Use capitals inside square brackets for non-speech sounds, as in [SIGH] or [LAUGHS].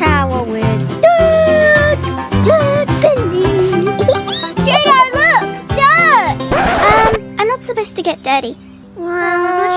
shower with Duck, Duck [LAUGHS] look, Duck! Um, I'm not supposed to get dirty. Well,